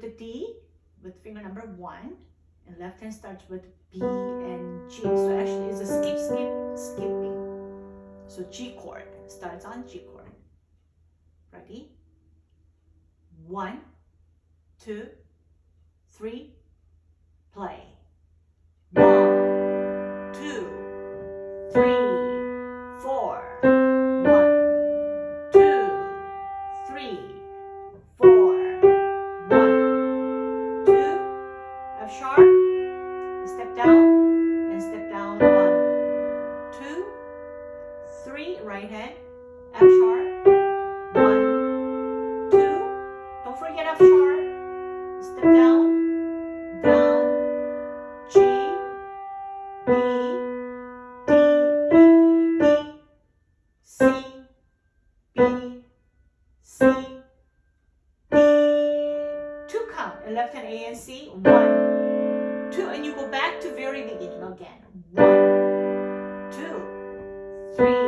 with the D with finger number one and left hand starts with B and G. So actually it's a skip, skip, skipping. So G chord starts on G chord. Ready? One, two, three, play. One, left hand A and C. One, two, and you go back to very beginning again. One, two, three,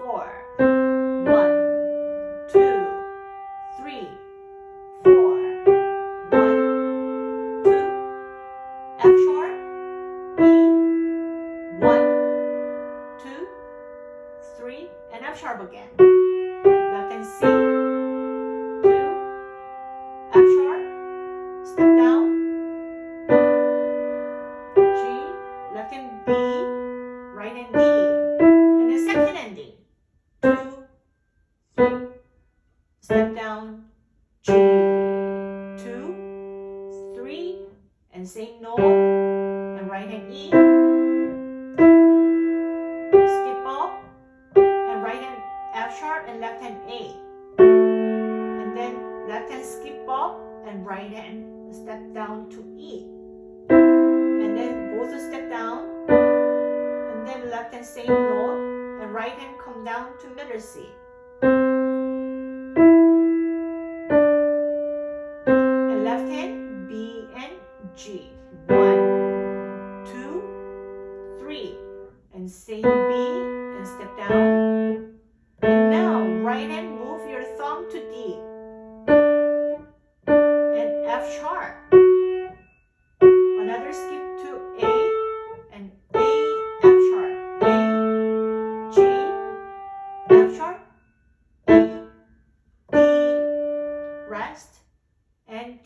four. One, two, three, four. One, two, F sharp, E, one, two, three, and F sharp again. Left hand A. And then left hand skip up and right hand step down to E. And then both step down. And then left hand same note and right hand come down to middle C. And left hand B and G. One, two, three. And same B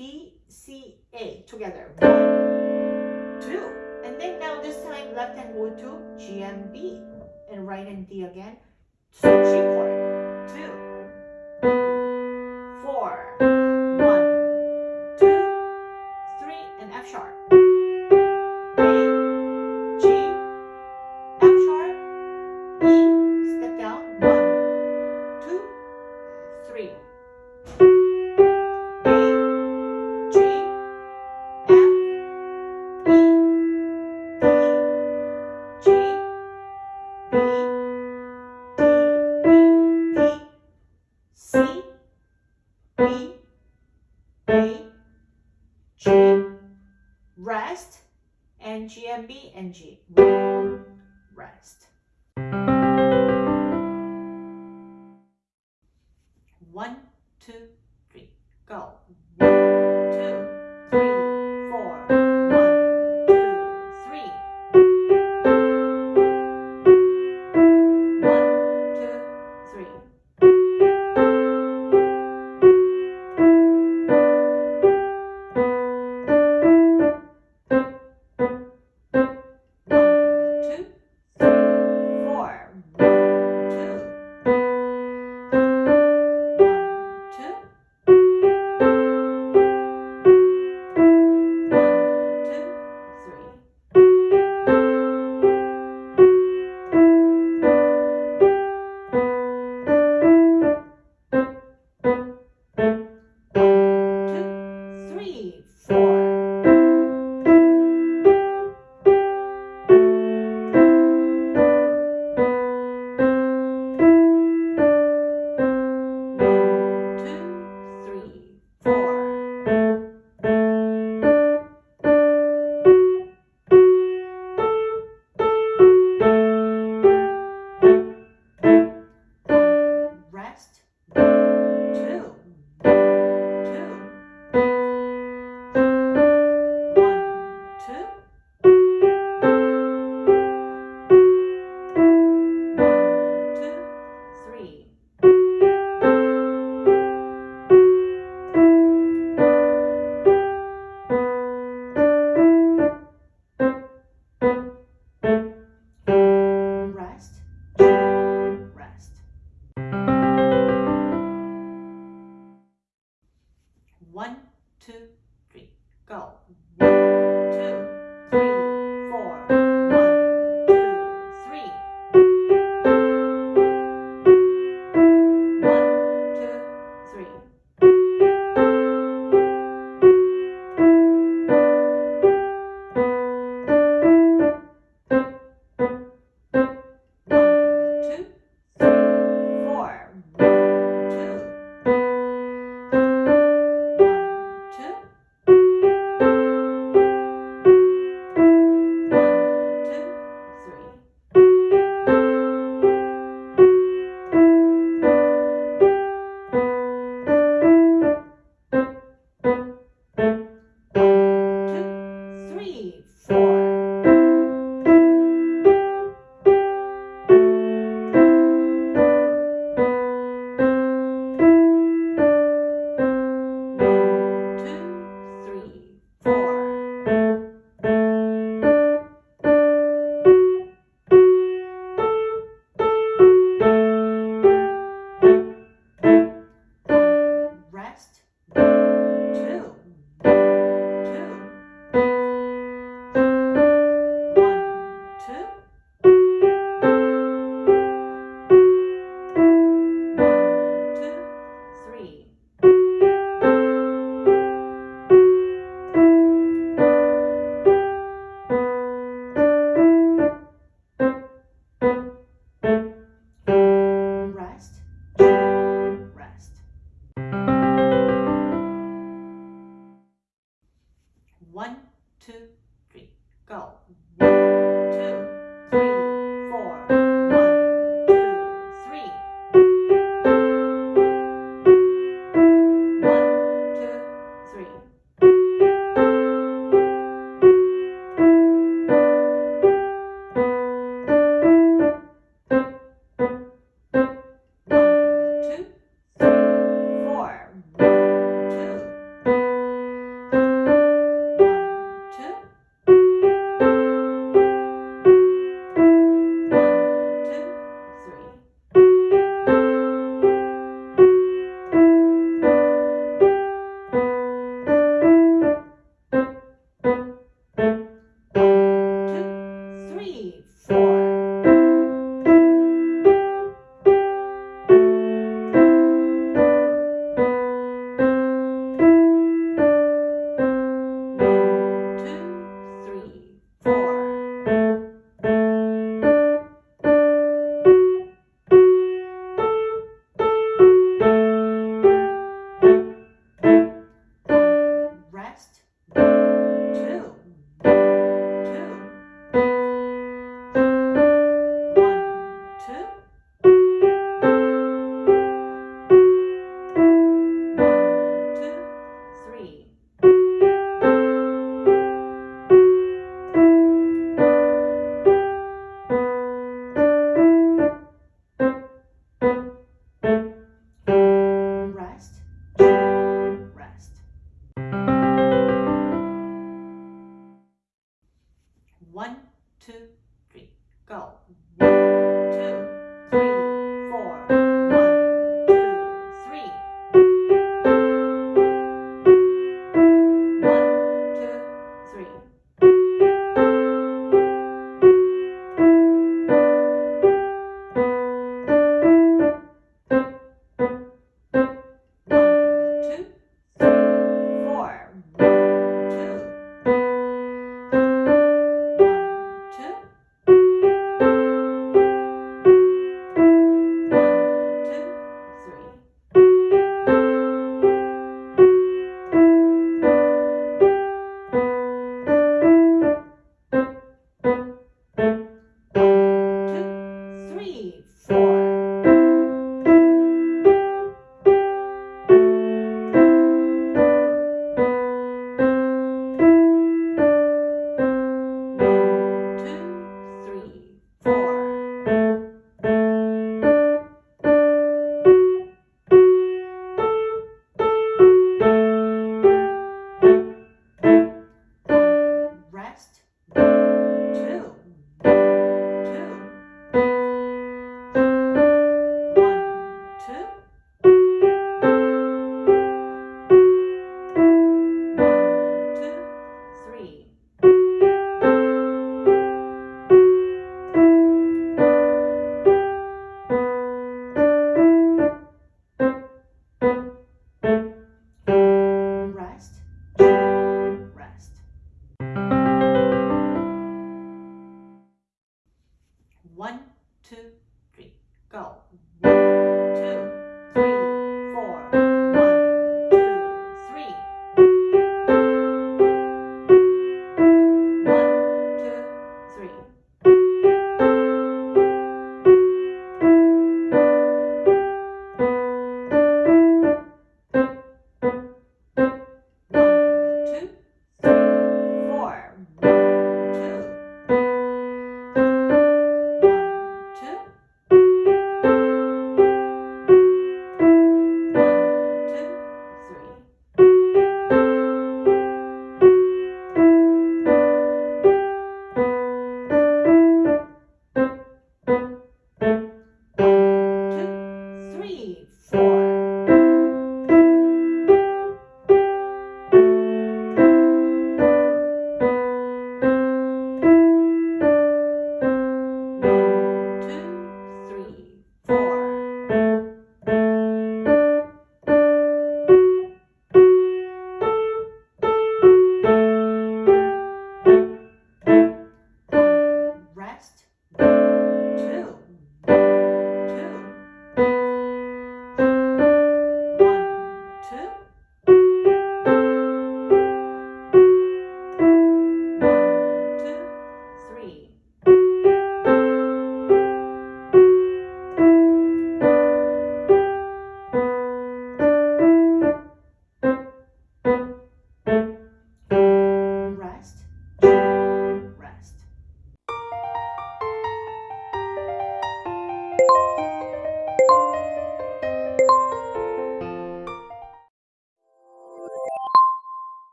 D, C, A. Together. One, two. And then now this time, left hand go to G and B. And right hand D again. So G chord. Two, four, one, two, three, and F sharp. A, G, F sharp, E, step down. One, two, three.